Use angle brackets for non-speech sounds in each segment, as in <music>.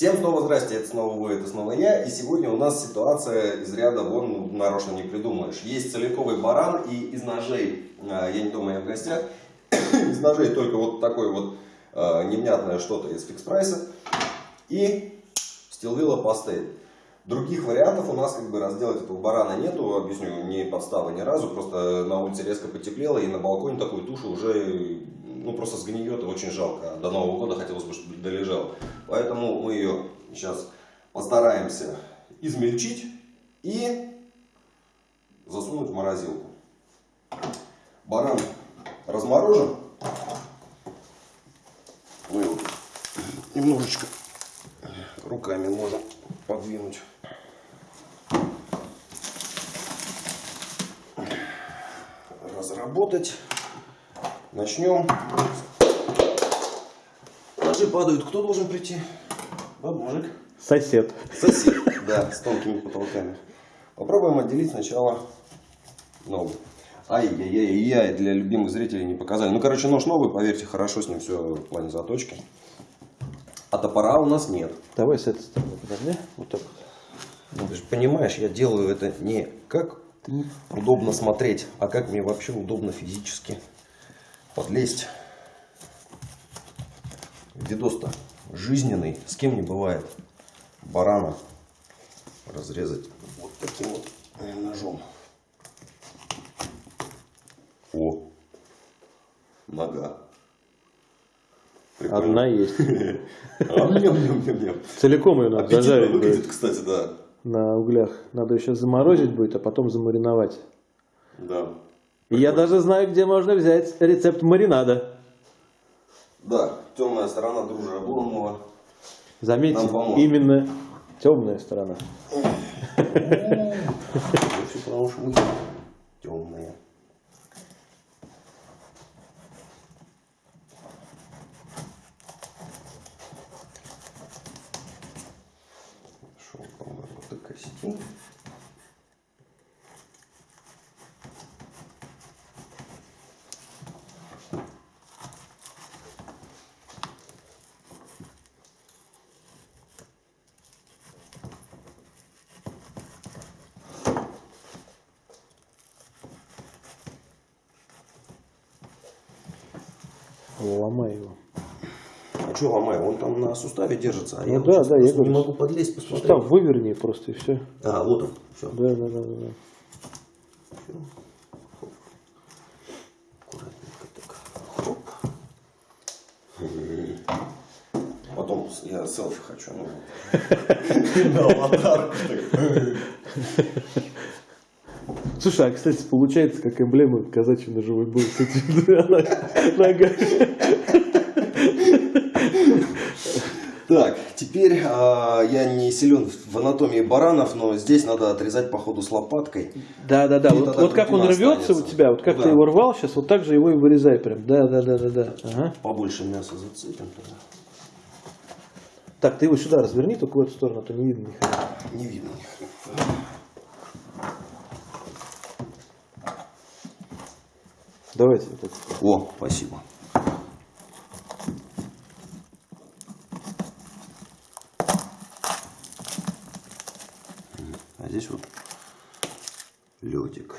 Всем снова здрасте, это снова вы, это снова я. И сегодня у нас ситуация из ряда вон ну, нарочно не придумаешь. Есть целиковый баран и из ножей, а, я не думаю, я в гостях, <coughs> из ножей только вот такое вот а, невнятное что-то из фикс прайса и стилвилла пастель. Других вариантов у нас как бы разделать этого барана нету, объясню, не подстава ни разу, просто на улице резко потеплело и на балконе такую тушу уже ну, просто сгниет и очень жалко. До Нового года хотелось бы, чтобы долежал. Поэтому мы ее сейчас постараемся измельчить и засунуть в морозилку. Баран разморожен. Мы его немножечко руками можем подвинуть. Разработать. Начнем. Ножи падают. Кто должен прийти? Баба, мужик? Сосед. Сосед, <laughs> да, с тонкими потолками. Попробуем отделить сначала ногу. Ай-яй-яй-яй, для любимых зрителей не показали. Ну, короче, нож новый, поверьте, хорошо с ним все в плане заточки. А топора у нас нет. Давай с этой стороны подожди. Вот так вот. Ты же понимаешь, я делаю это не как удобно смотреть, а как мне вообще удобно физически подлезть. Видос-то жизненный, с кем не бывает. Барана разрезать вот таким вот э, ножом. О, нога. Прикольно. Одна есть. <laughs> Целиком ее надо зажарить выглядит, кстати, да. на углях. Надо еще заморозить будет, а потом замариновать. Да. Я даже знаю, где можно взять рецепт маринада. Да, темная сторона дружи Обломова. Заметьте, именно темная сторона. Все потому что мы темные. Шел, по-моему, до кости. Ломай его. А что ломаю? Он там на суставе держится, а Ну я да, вот да, я просто не говорю, могу подлезть, посмотреть. Сустав выверни просто и все. А, вот он. Все. Да, да, да, да. да. Аккуратненько так. Хоп. Потом с- я селфи хочу. Ну. <laughs> На аватарку. <laughs> Слушай, а кстати, получается как эмблема казачьей ножевой бой с. <laughs> Так, теперь а, я не силен в анатомии баранов, но здесь надо отрезать по ходу с лопаткой. Да, да, да. И Вот, вот как он рвется у останется. тебя, вот как Да. ты его рвал сейчас, вот так же его и вырезай прям. Да, да, да, да, да. Ага. Побольше мяса зацепим тогда. Так, ты его сюда разверни, только в эту сторону, а то не видно ни хрена. Не видно ни хрена. Давайте. О, спасибо. А здесь вот ледик.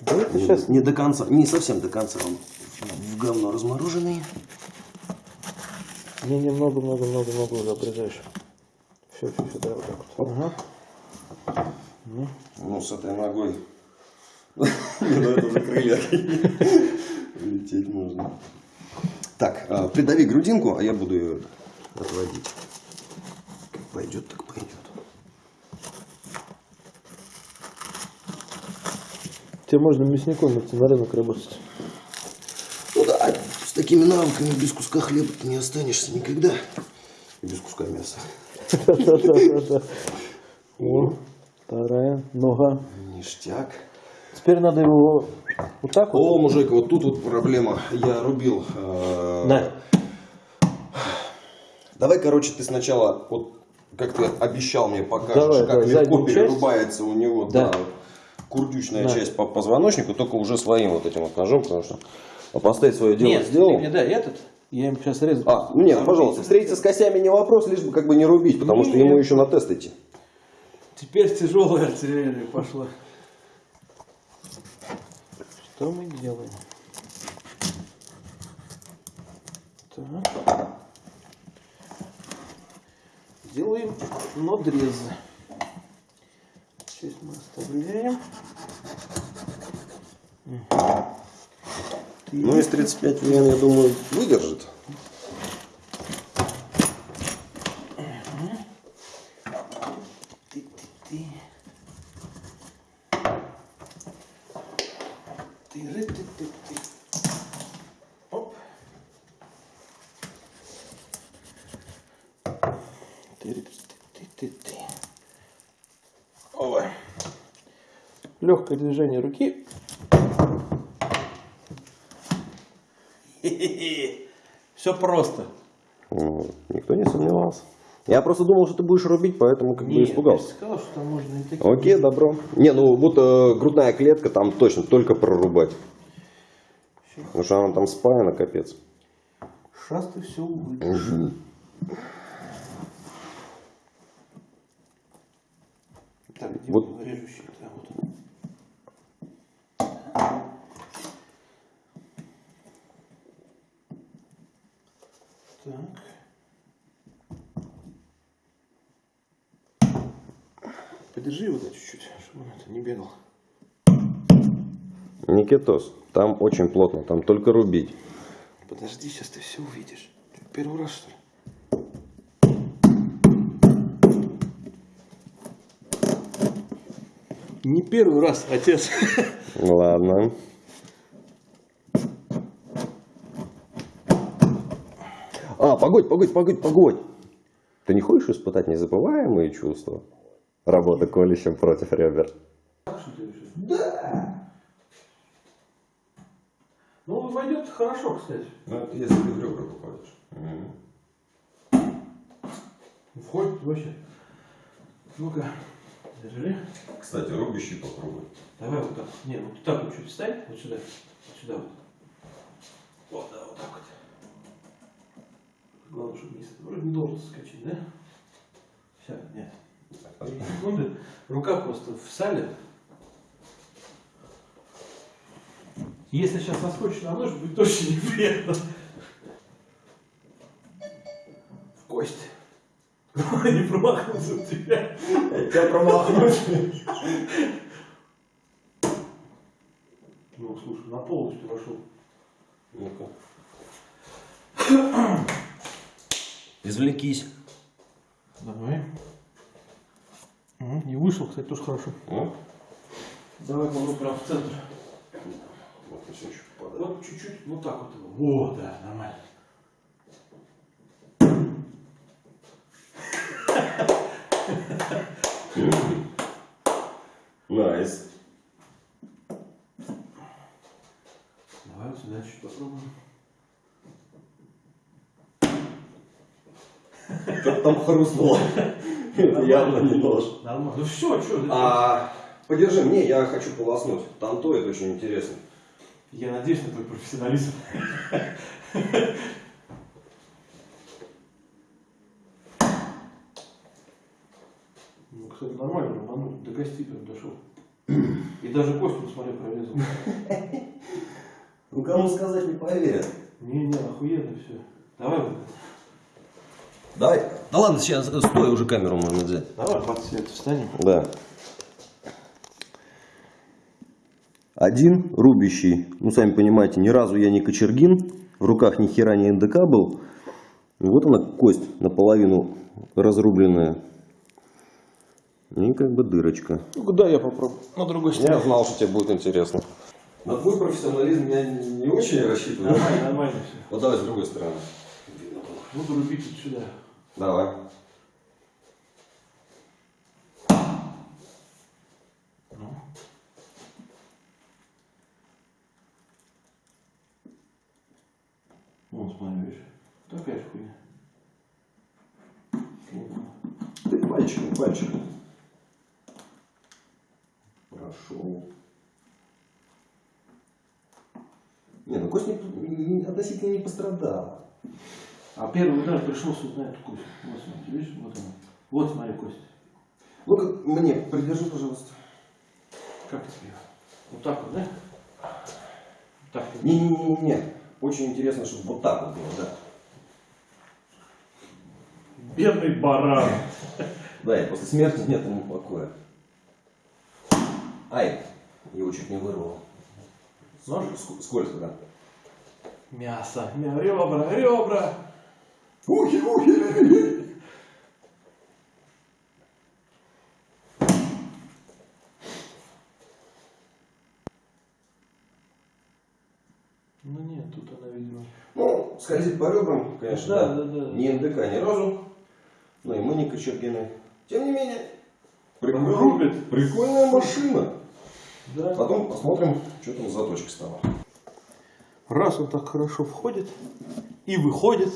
Да это Не, сейчас не до конца, не совсем до конца он в говно размороженный. не немного, много, много, много уже обрезаешь. Все, все, все, давай вот так вот. Ага. Ну, с этой ногой. Ну, это уже крылья. Лететь можно. Так, а, придави грудинку, а я буду ее отводить. Как пойдет, так пойдет. Тебе можно мясником идти на рынок работать. Ну да, с такими навыками без куска хлеба ты не останешься никогда. И без куска мяса. Вторая нога. Ништяк. Теперь надо его вот так вот. О, мужик, вот тут вот проблема. Я рубил. э, На. Давай, короче, ты сначала, вот как ты обещал мне покажешь, Давай, как да, легко заднюю часть. перерубается у него Да. да, курдючная Да. часть по позвоночнику, только уже своим вот этим вот ножом, потому что а поставить свое дело Нет, сделал. ты мне дай этот Я им сейчас резать. А, ну нет, пожалуйста, встретиться с косями не вопрос, лишь бы как бы не рубить, потому что ему еще на тест идти. Теперь тяжелая артиллерия пошла. Что мы делаем? Так. Делаем надрезы. Здесь мы оставляем. Мгм. Ну, из 35 вен, я думаю, выдержит. Легкое движение руки. <laughs> Все просто. Ну, никто не сомневался. Я просто думал, что ты будешь рубить, поэтому как бы Нет, испугался. я сказал, что там можно и такие. Окей, добро. Не, ну вот э, грудная клетка там точно только прорубать. Потому что она там спаяна, капец. Сейчас ты все увидишь. Так, где Вот. был режущий? Да, вот он. Так. Подержи его да, чуть-чуть, чтобы он это не бегал. Никитос, там очень плотно, там только рубить. Подожди, сейчас ты все увидишь. Первый раз, что ли? Не первый раз, отец. <laughs> Ладно. Погодь, погодь, погодь, погодь. Ты не хочешь испытать незабываемые чувства? Работа колющим против ребер. Ну, войдет хорошо, кстати. Ну, это если ты в ребра попадешь. Входит вообще. Ну-ка, держи. Кстати, рубящий попробуй. Давай вот так. Не, вот так вот чуть встань. Вот сюда. Вот сюда вот. Вот, да, вот так вот. Чтобы не... Вроде не должен соскочить, да? Все, нет. Три <laughs> секунды. Рука просто в сале. Если сейчас соскочишь на нож, будет точно <laughs> неприятно. В кость. <laughs> Не промахнулся у тебя. Тебя промахнусь. Ну, слушай, на полностью вошел. Ну-ка. Извлекись. Давай. Не вышел, кстати, тоже хорошо. Ну, Давай кладу прям в центр. вот еще чуть попадает. Вот чуть-чуть, вот так вот его. О, да, нормально. <laughs> Давай вот сюда чуть попробуем. Как там хрустнуло. <laughs> Это явно не нож. Нормально. Ну все, что? А, подержи мне, я хочу полоснуть. Там то, это очень интересно. Я надеюсь на твой профессионализм. <laughs> Ну, кстати, нормально, рванул, до кости прям дошел. И даже кость, посмотри, прорезал. <laughs> Ну, кому сказать не поверят. Не-не, охуенно все. Давай вот. Давай. Да ладно, сейчас, стой, уже камеру можно взять. Давай под свет встанем. Да. Один рубящий. Ну, сами понимаете, ни разу я не кочергин. В руках ни хера не НДК был. Вот она, кость наполовину разрубленная. И как бы дырочка. Ну, куда я попробую? На другой Я знал, что тебе будет интересно. На твой профессионализм я не очень рассчитываю. Нормально, нормально все. Вот давай с другой стороны. Буду рубить вот сюда. Давай. Ну. Вон, смотри, видишь. Такая же хуйня. Ты пальчиком, пальчиком. Прошел. Не, ну кость не, не- относительно не пострадала. А первый удар пришелся вот на эту кость. Вот смотри, видишь, вот она. Вот смотри кость. Ну-ка, мне придержи, пожалуйста. Как тебе? Вот так вот, да? Так. вот. Не-не-не-не. Очень интересно, чтобы вот так вот было, да. Бедный баран. Да, и после смерти нет ему покоя. Ай, его чуть не вырвало. Нож? Ск- Скользко, да. Мясо. Мя- Ребра, ребра. Ухи, ухи! Ну нет, тут она, видимо. Ну, скользит по ребрам, конечно, Да, да. да, да. Не НДК ни разу, но и мы не Кочергины. Тем не менее, Рубит. прикольная машина. Да. Потом посмотрим, что там за заточка стала. Раз он так хорошо входит и выходит.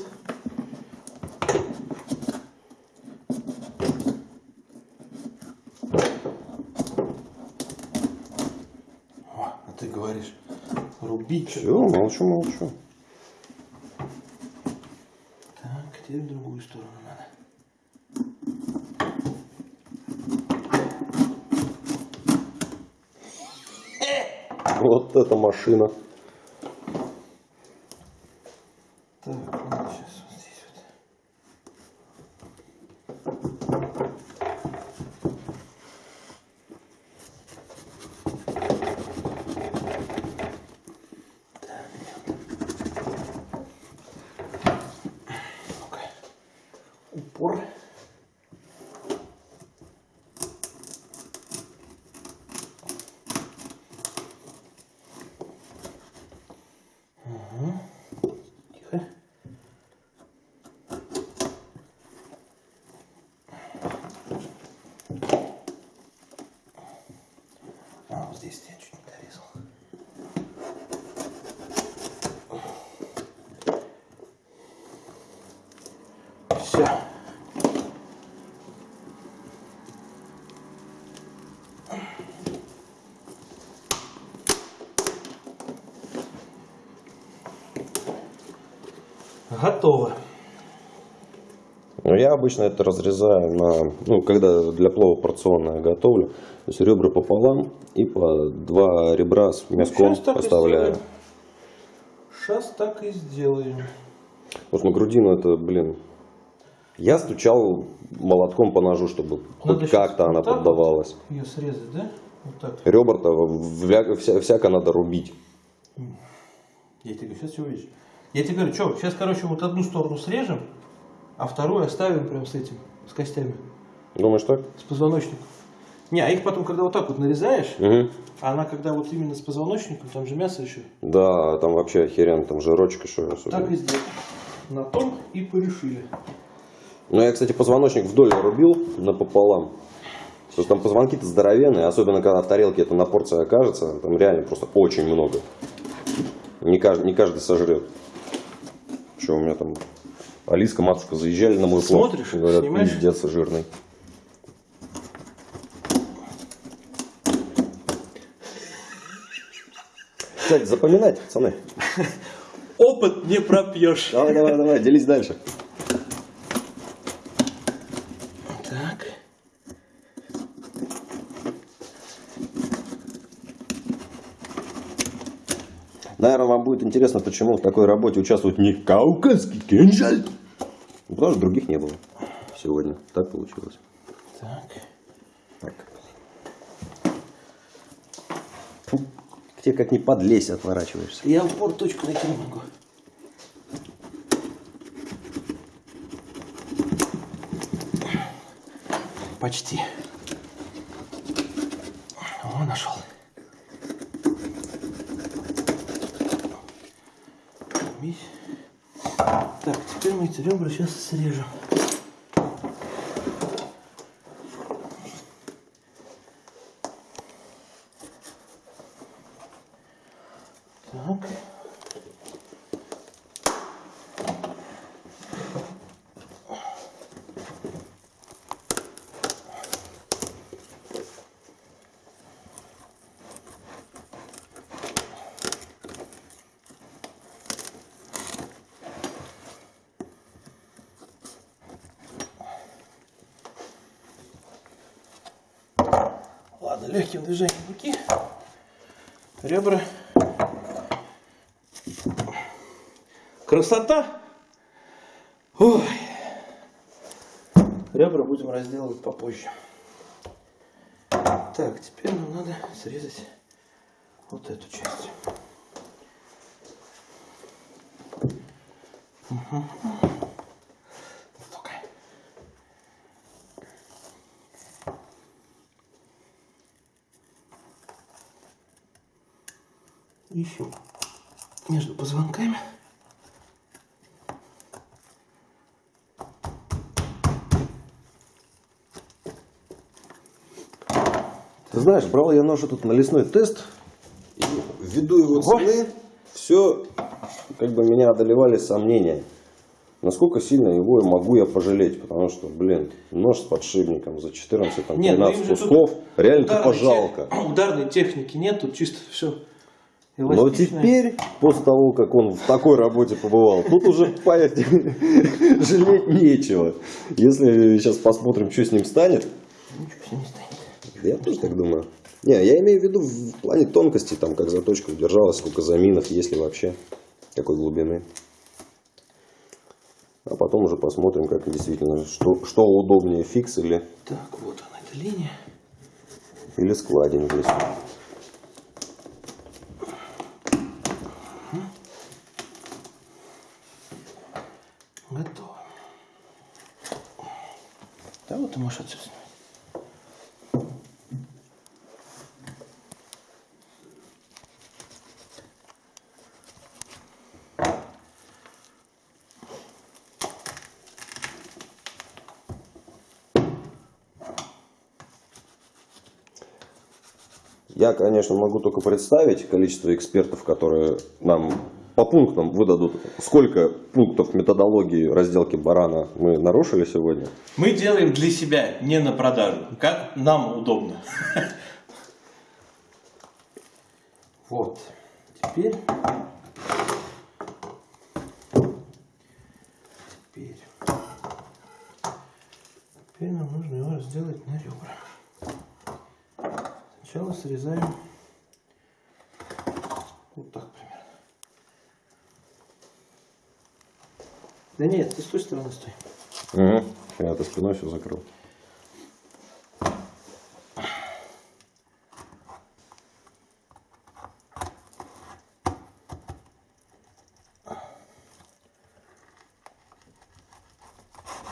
О, а ты говоришь, рубить. Все, молчу, молчу. Так, теперь в другую сторону надо. Вот эта машина. Так, надо сейчас вот здесь вот. Ну-ка. Упор. Тихо. А, вот здесь я чуть не дорезал. Все. Готово. Ну, я обычно это разрезаю на, ну, когда для плова порционное готовлю, то есть ребра пополам и по два ребра с мяском Щас так и поставляю. Сейчас так и сделаем. Вот на грудину это, блин, я стучал молотком по ножу, чтобы Надо хоть щас как-то вот она так вот поддавалась. Ее срезать, да? Вот так. Ребра-то вся- всяко надо рубить. Я тебе сейчас все увидишь. Я тебе говорю, что, сейчас, короче, вот одну сторону срежем, а вторую оставим прям с этим, с костями, Думаешь так? с позвоночником. Не, а их потом, когда вот так вот нарезаешь, Угу. а она когда вот именно с позвоночником, там же мясо еще, Да, там вообще охеренно, там жирочек еще особенно. так и сделаем. На том и порешили. Ну, я, кстати, позвоночник вдоль рубил напополам. Потому что там позвонки-то здоровенные, особенно когда в тарелке это на порции окажется, там реально просто очень много. Не каждый, не каждый сожрет. Что у меня там Алиска, матушка заезжали на мой плов. Смотришь, Говорят, снимаешь? пиздец жирный. Кстати, запоминайте, пацаны. <laughs> Опыт не пропьешь. Давай, давай, давай, делись дальше. Наверное, вам будет интересно, почему в такой работе участвует не кавказский кинжал. Потому что других не было сегодня. Так получилось. Так. Так. Фу, к тебе как не подлезь отворачиваешься. Я упор точку найти не могу. Почти. О, нашел. Мись. Так, теперь мы эти сейчас срежем. Так. Легким движением руки ребра. Красота! Ой. Ребра будем разделывать попозже. Так, теперь нам надо срезать вот эту часть. Угу. Ищем между позвонками. Ты знаешь, брал я нож тут на лесной тест, и ввиду его цены, все, как бы меня одолевали сомнения. Насколько сильно его могу я пожалеть, потому что, блин, нож с подшипником за 14, там, Нет, ну 13 им же тут кусков, реально Ударной тупо жалко. те- <clears throat> Ударной техники нет, тут чисто все Но теперь, после того, как он в такой работе побывал, тут уже, <laughs> жалеть нечего. Если сейчас посмотрим, что с ним станет, Ничего с ним не станет. я тоже так думаю. Не, я имею в виду в плане тонкости, там, как заточка удержалась, сколько заминов, есть ли вообще, какой глубины. А потом уже посмотрим, как действительно, что, что удобнее, фикс или, Так, вот она, эта линия. или складень здесь. Готово. Да вот ты можешь снимать. Я, конечно, могу только представить количество экспертов, которые нам по пунктам выдадут, сколько пунктов методологии разделки барана мы нарушили сегодня. Мы делаем для себя, не на продажу. Как нам удобно. Вот. Теперь. Теперь. Теперь нам нужно его разделать на ребра. Сначала срезаем вот так примерно. Да нет, ты с той стороны стой. Угу. Я ты спиной все закрыл.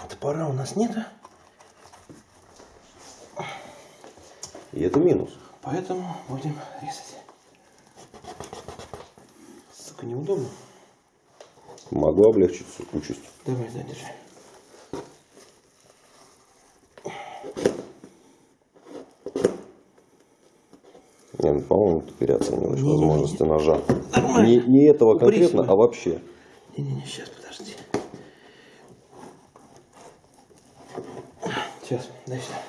Топора у нас нет, И это минус. поэтому будем резать. Сука, неудобно. Могу облегчить участь. Давай, да, держи. Не, ну, по-моему, ты переоцениваешь Не-не-не. возможности ножа. Нормально. Не, не этого Упрись конкретно, вы. а вообще. Не-не-не, сейчас, подожди. Сейчас, дай сюда.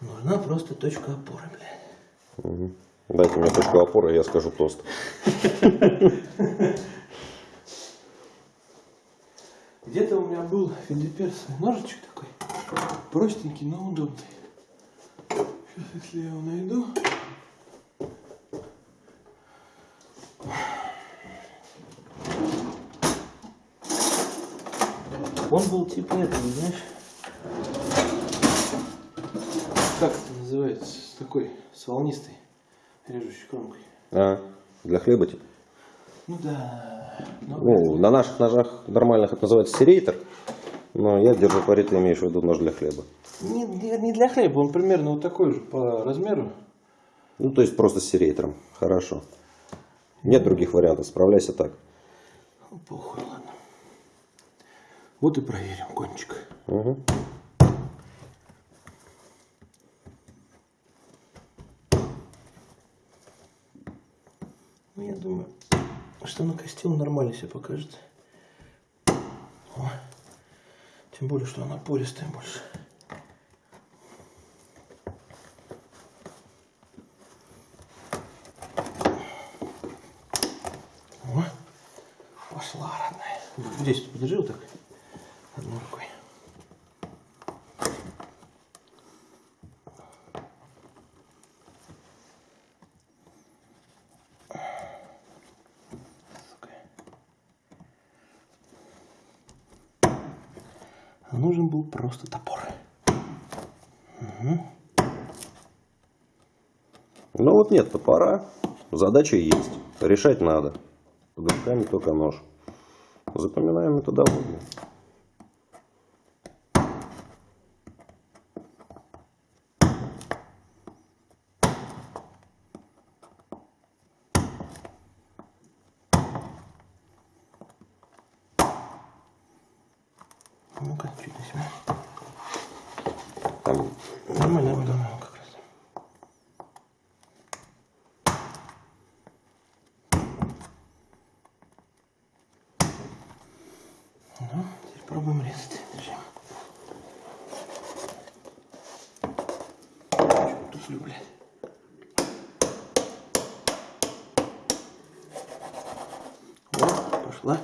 Нужна просто точка опоры, блядь. Дайте мне точку опоры, я скажу тост. <laughs> Где-то у филипперский ножичек такой. Простенький, но удобный. Сейчас, если я его найду. Он был типа этого, знаешь. Как это называется? С такой, с волнистой режущей кромкой. А, для хлеба типа. Ну да. Ну, на наших ножах нормальных это называется серейтер. Но я держу пари, ты имеешь в виду нож для хлеба. не, не- для хлеба, он примерно вот такой же по размеру. Ну, то есть просто с серейтером. Хорошо. Нет других вариантов, справляйся так. Похуй, ладно. Вот и проверим кончик. Угу. Ну, я думаю, что на кости он нормально себя покажет. О. Тем более, что она пористая больше. О. Пошла, родная. Здесь подержи вот так. Одной рукой. А нужен был просто топор. Ну вот нет топора, задача есть. Решать надо. Под руками только нож. Запоминаем методологию. Ну-ка, чуть на себя. Там Нормально, нормально, как раз. Ну, теперь пробуем резать. Держи. Чё, туфлю, блядь. О, пошла.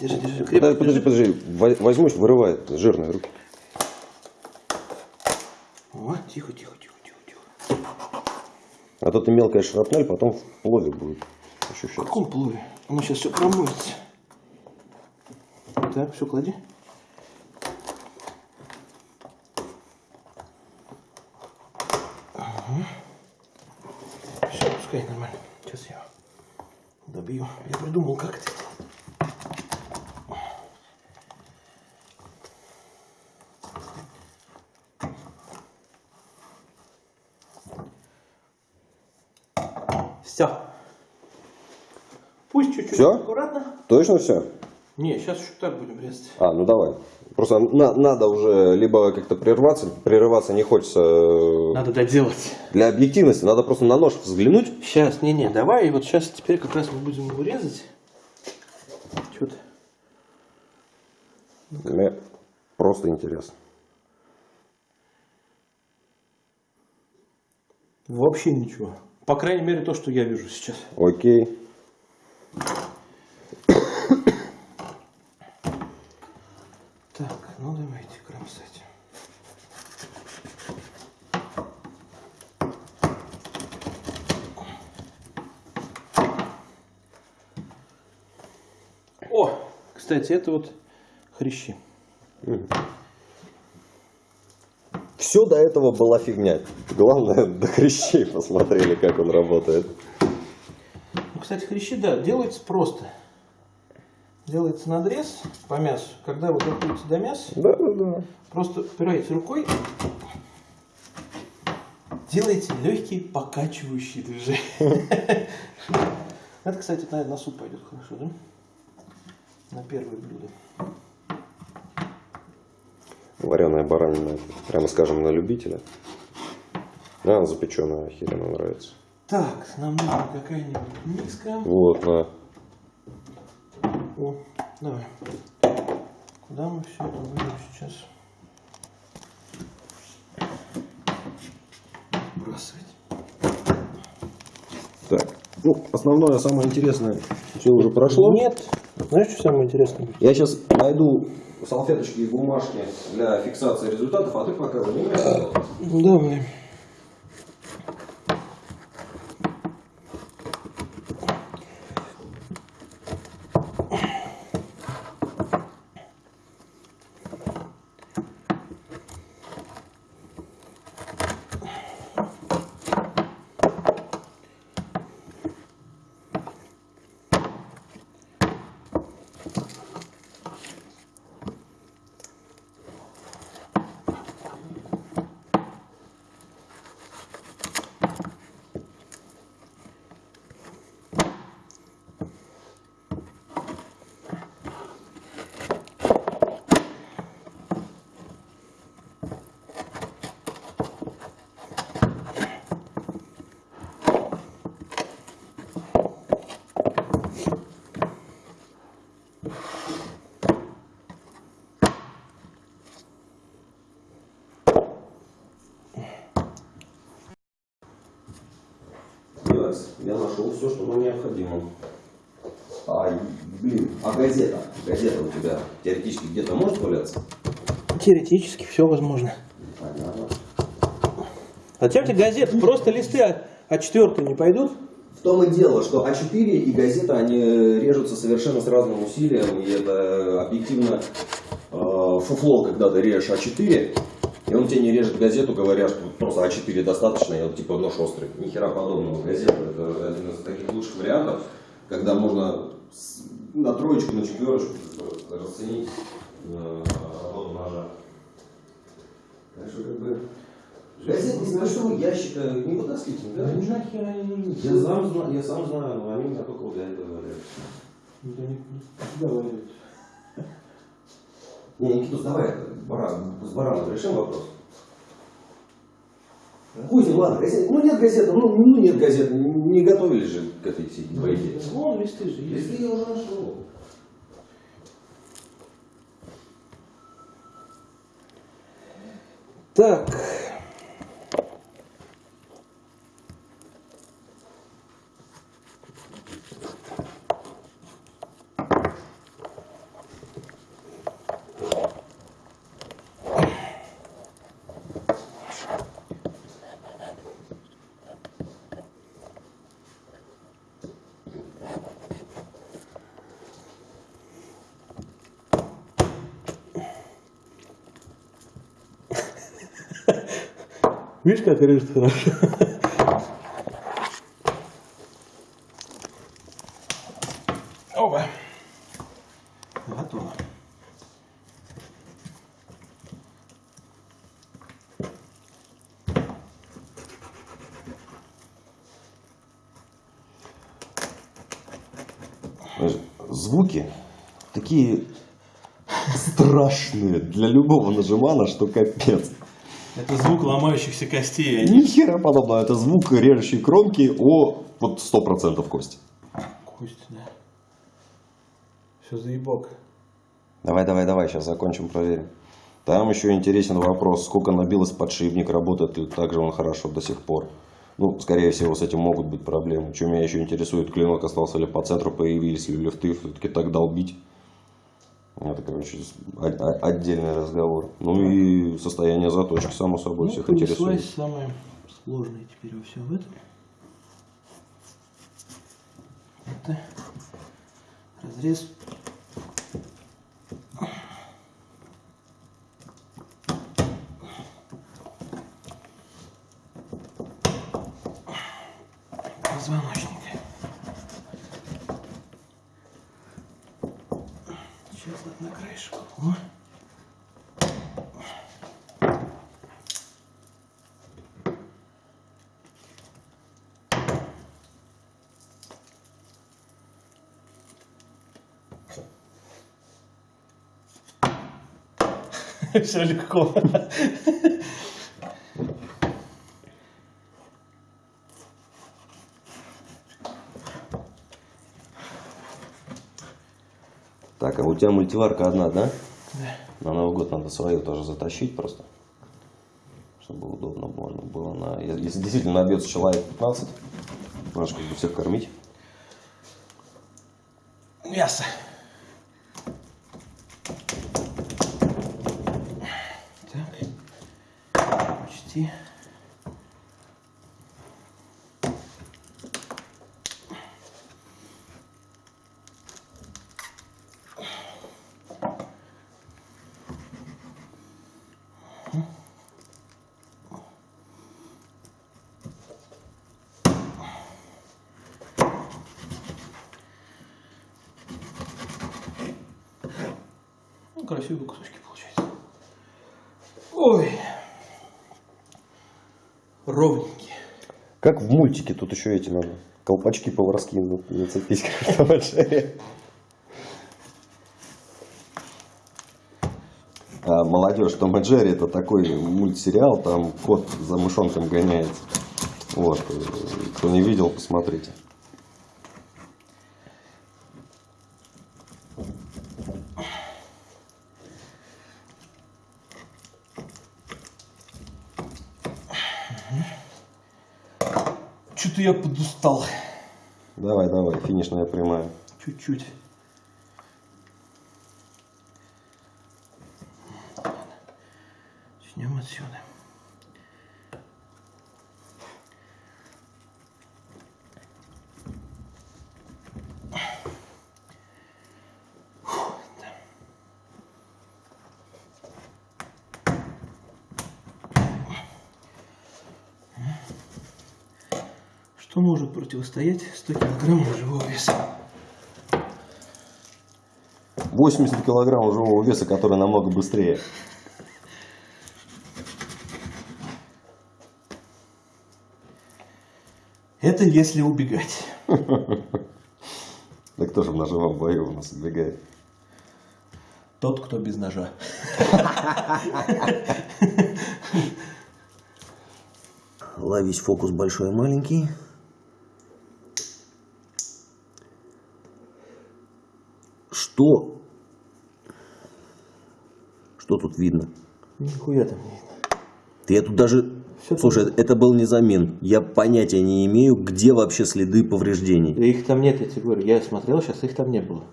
Держи, крепко. Подожди, подожди, подожди. Во- Возьмусь, вырывает жирные руки. О, тихо, тихо, тихо, тихо, тихо. А то ты мелкая шрапнель, потом в плове будет В ощущаться. каком плове? Оно сейчас все промоется. Так, все, клади. Все, пускай нормально. Сейчас я добью. Я придумал, как это сделать. Все. Всё? аккуратно. Точно все? Не, сейчас еще так будем резать. А, ну давай. Просто на- надо уже либо как-то прерваться, прерываться не хочется э, Надо доделать. для объективности, надо просто на нож взглянуть. Сейчас, не-не, давай, и вот сейчас теперь как раз мы будем его резать. Что ты? Мне просто интересно. Вообще ничего. По крайней мере, то, что я вижу сейчас. Окей. Так, ну давайте кромсать. О, кстати, это вот хрящи. Все до этого была фигня. Главное, до хрящей посмотрели, как он работает. Ну, кстати, хрящи, да, делается просто. Делается надрез по мясу. Когда вы доходите до мяса, Да, да, да. просто упираете рукой, делаете легкие покачивающие движения. Это, кстати, наверное, на суп пойдет хорошо, да? На первое блюдо. Вареная баранина, прямо скажем, на любителя. А, запеченная охеренно нравится. Так, нам нужна какая-нибудь миска. Вот, на. О, давай. Куда мы все это будем сейчас бросать? Так, ну, основное, самое интересное, все уже прошло. Нет. Знаешь, что самое интересное? Я сейчас найду салфеточки и бумажки для фиксации результатов, а ты пока занимайся. Давай. Релакс, я нашел все, что нам необходимо. А, блин, а газета? Газета у тебя теоретически где-то может валяться? Теоретически все возможно. Понятно. Зачем тебе газеты? Просто листы А- А4 не пойдут? В том и дело, что А4 и газета, они режутся совершенно с разным усилием, и это объективно э, фуфло, когда ты режешь А4, и он тебе не режет газету, говоря, что просто А4 достаточно, и вот типа нож острый. Ни хера подобного. Газета это один из таких лучших вариантов, когда можно на троечку, на четверочку расценить э, работу ножа. Так что как бы газет из большого ящика не вытаскивайте, да? Да нахер они нужны? Я сам, знаю, я сам знаю, но они меня только вот для этого говорят. Да не говорят. Не, Никитус, давай баран, с бараном решим вопрос. Кузин, ладно, газет, ну нет газеты, ну, ну нет газеты, не готовились же к этой всей бойке. Вон листы же есть. Если я уже нашел. Так. Видишь, как режет хорошо? Оба. Готово. Звуки такие страшные для любого нажимана, что капец. Это звук ломающихся костей. Они... Ни хера подобного, это звук режущей кромки о вот 100% кости. Кость, да. Все заебок. Давай, давай, давай, сейчас закончим, проверим. Там еще интересен вопрос, сколько набилось подшипник, работает ли так же он хорошо до сих пор. Ну, скорее всего, с этим могут быть проблемы. Что меня еще интересует, клинок остался ли по центру, появились ли лифты, все-таки так долбить. Это, короче, отдельный разговор. Ну и состояние заточки, само собой, Ну, всех интересует. самое сложное теперь во всем этом. Это разрез. Позвоночника. Сейчас вот на краешек. О. <laughs> Все легко. Так, а у тебя мультиварка одна, да? Да. На Новый год надо свою тоже затащить просто. Чтобы удобно было. было на... Если действительно набьется человек 15, можешь как бы всех кормить. Мясо. Так. Почти. Ну, красивые кусочки получаются. Ой. Ровненькие. Как в мультике, тут еще эти надо. Колпачки поварские на- нацепить, как в Том и Джерри. А, молодежь, Том и Джерри это такой мультсериал, там кот за мышонком гоняется. Вот, э, кто не видел, посмотрите. Что-то я подустал. Давай, давай, финишная прямая. Чуть-чуть. Начнем отсюда. Что может противостоять 100 килограммов живого веса? 80 килограммов живого веса, который намного быстрее. Это если убегать. <laughs> Да кто же в ножевом бою у нас убегает? Тот, кто без ножа. <laughs> Ловись фокус большой и маленький. Что? Что тут видно? Нихуя там не видно. Я тут даже... Всё Слушай, это был не замин. Я понятия не имею, где вообще следы повреждений. Да их там нет, я тебе говорю. Я смотрел, сейчас их там не было.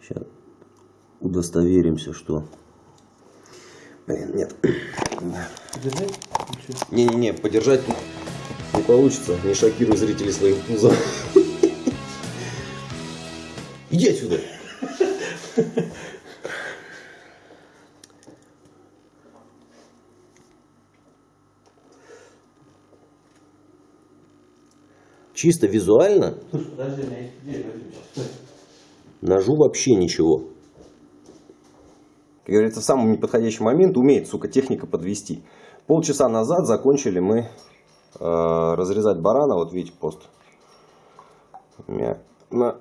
Сейчас удостоверимся, что... Блин, нет. Подержать? Не-не-не, подержать не получится. Не шокируй зрителей своим пузом. <laughs> Иди отсюда. <laughs> Чисто визуально Слушай, подожди, у меня есть идея, возьми сейчас. Стой. ножу вообще ничего. Как говорится, в самый неподходящий момент умеет, сука, техника подвести. Полчаса назад закончили мы э, разрезать барана. Вот видите пост. У меня на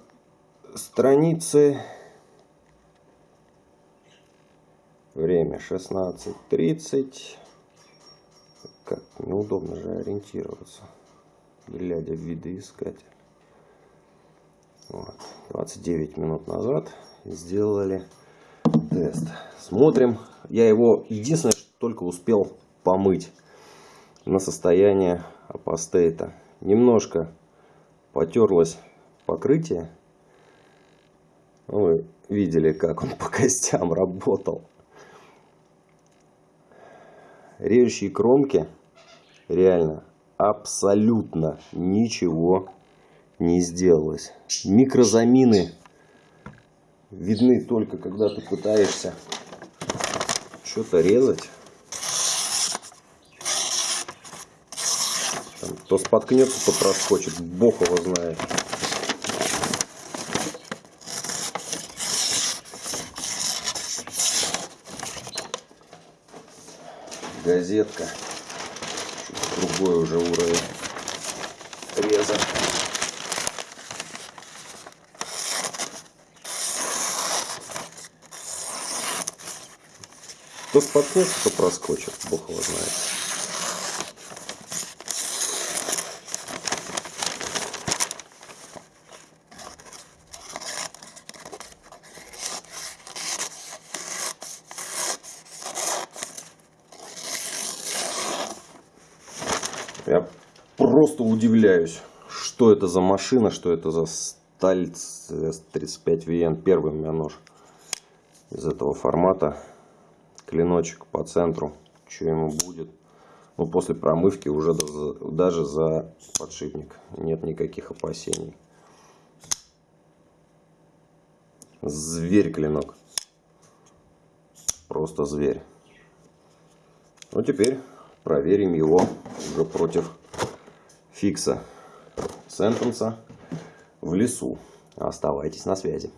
странице время 16.30. Как неудобно же ориентироваться, глядя в видоискатель. Вот. 29 минут назад сделали тест. Смотрим. Я его единственное, что только успел помыть на состояние апостейта. Немножко потерлось покрытие. Вы видели, как он <laughs> по костям работал. Режущие кромки реально абсолютно ничего не сделалось. Микрозамины видны только когда ты пытаешься что-то резать. Там то споткнется, то проскочит. Бог его знает. Газетка. Другой уже уровень реза. То споткнется, то проскочит. Бог его знает. Я просто удивляюсь, что это за машина, что это за сталь S35VN. Первый у меня нож из этого формата. Клиночек по центру. Что ему будет? Ну, после промывки уже даже за подшипник нет никаких опасений. Зверь клинок. Просто зверь. Ну, теперь проверим его уже против фикса сентенса в лесу. Оставайтесь на связи.